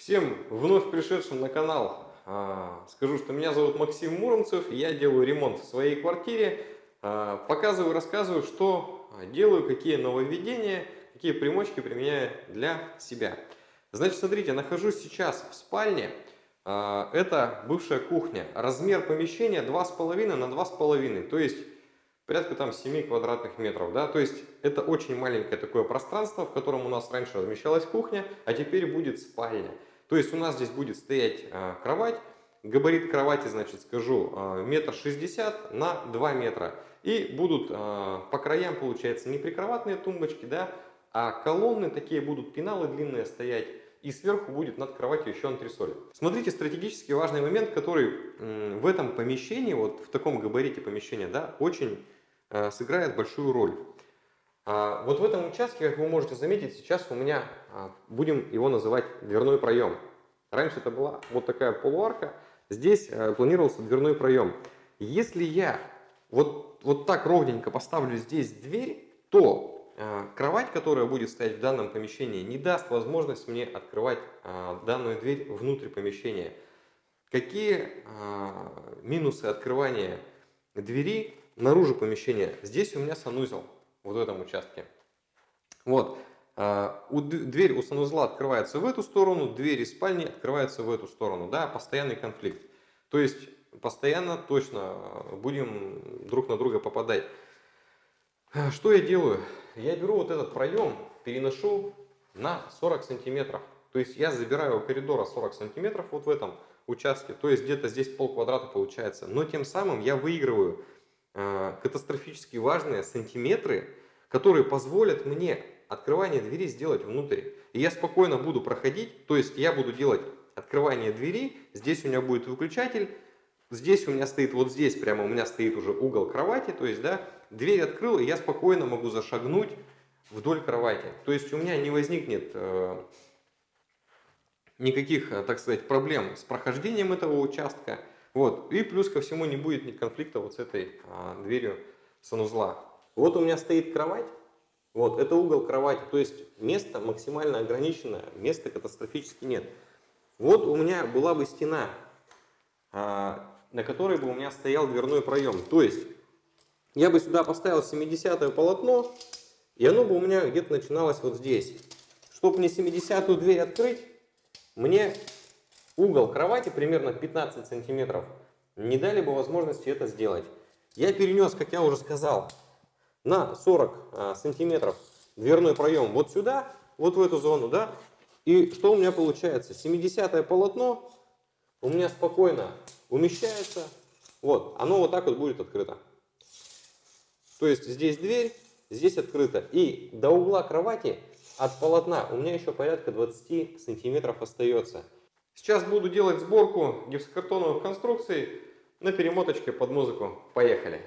Всем вновь пришедшим на канал а, скажу, что меня зовут Максим Муромцев, я делаю ремонт в своей квартире, а, показываю, рассказываю, что делаю, какие нововведения, какие примочки применяю для себя. Значит, смотрите, нахожусь сейчас в спальне, а, это бывшая кухня, размер помещения 2,5 на 2,5, то есть порядка там 7 квадратных метров, да, то есть это очень маленькое такое пространство, в котором у нас раньше размещалась кухня, а теперь будет спальня. То есть у нас здесь будет стоять э, кровать, габарит кровати, значит, скажу, э, метр шестьдесят на 2 метра. И будут э, по краям, получается, не прикроватные тумбочки, да, а колонны такие будут, пеналы длинные стоять. И сверху будет над кроватью еще антресоль. Смотрите, стратегически важный момент, который в этом помещении, вот в таком габарите помещения, да, очень сыграет большую роль. А, вот в этом участке, как вы можете заметить, сейчас у меня, а, будем его называть дверной проем. Раньше это была вот такая полуарка, здесь э, планировался дверной проем. Если я вот, вот так ровненько поставлю здесь дверь, то э, кровать, которая будет стоять в данном помещении, не даст возможность мне открывать данную дверь внутрь помещения. Какие минусы открывания двери наружу помещения. Здесь у меня санузел, вот в этом участке. Вот. А, дверь у санузла открывается в эту сторону, дверь из спальни открывается в эту сторону. Да, постоянный конфликт. То есть постоянно точно будем друг на друга попадать. Что я делаю? Я беру вот этот проем, переношу на 40 сантиметров. То есть я забираю у коридора 40 сантиметров вот в этом участке. То есть где-то здесь пол квадрата получается. Но тем самым я выигрываю Э, катастрофически важные сантиметры, которые позволят мне открывание двери сделать внутрь. И я спокойно буду проходить, то есть я буду делать открывание двери, здесь у меня будет выключатель, здесь у меня стоит, вот здесь прямо у меня стоит уже угол кровати, то есть, да, дверь открыл, и я спокойно могу зашагнуть вдоль кровати. То есть у меня не возникнет э, никаких, э, так сказать, проблем с прохождением этого участка. Вот. И плюс ко всему не будет ни конфликта вот с этой а, дверью санузла. Вот у меня стоит кровать. Вот, это угол кровати. То есть место максимально ограничено, места катастрофически нет. Вот у меня была бы стена, а, на которой бы у меня стоял дверной проем. То есть я бы сюда поставил 70 полотно, и оно бы у меня где-то начиналось вот здесь. Чтобы мне 70-ю дверь открыть, мне угол кровати примерно 15 сантиметров, не дали бы возможности это сделать. Я перенес, как я уже сказал, на 40 а, сантиметров дверной проем вот сюда, вот в эту зону, да. И что у меня получается? 70 полотно у меня спокойно умещается. Вот, оно вот так вот будет открыто. То есть здесь дверь, здесь открыто. И до угла кровати от полотна у меня еще порядка 20 сантиметров остается. Сейчас буду делать сборку гипсокартоновых конструкций на перемоточке под музыку. Поехали!